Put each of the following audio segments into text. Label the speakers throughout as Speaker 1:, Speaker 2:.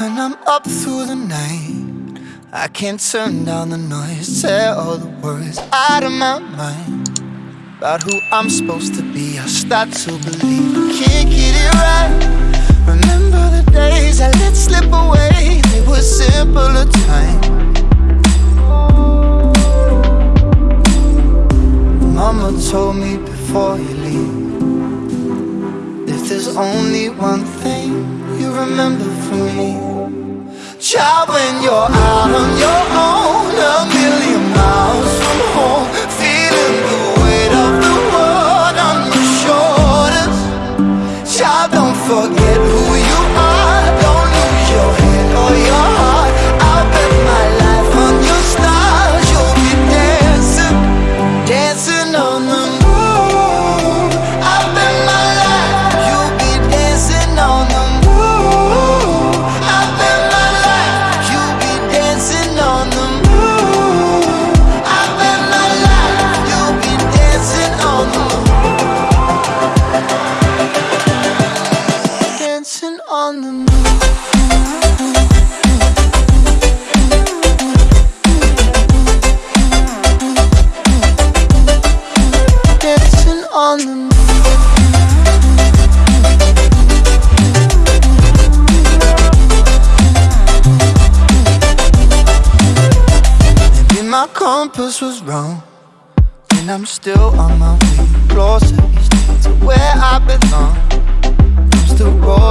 Speaker 1: I'm up through the night I can't turn down the noise Tear all the words out of my mind. About who I'm supposed to be I start to believe I can't get it right. Remember the days I let slip away They were simpler times. Mama told me before you leave If there's only one thing you remember Child, when you're out on your own my compass was wrong And I'm still on my way. Closer each day to where I belong. I'm still rolling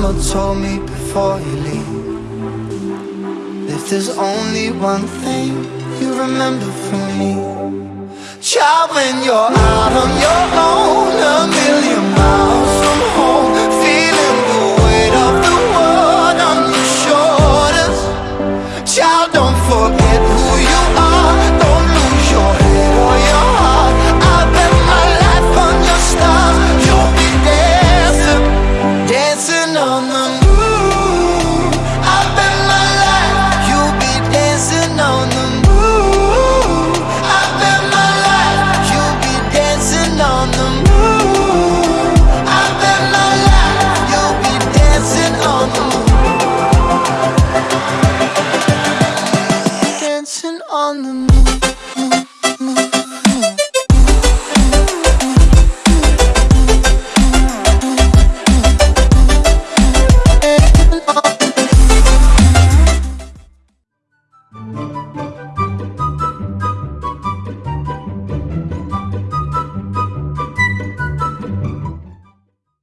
Speaker 1: Mama told me before you leave If there's only one thing you remember from me. Child, when you're out on your own on the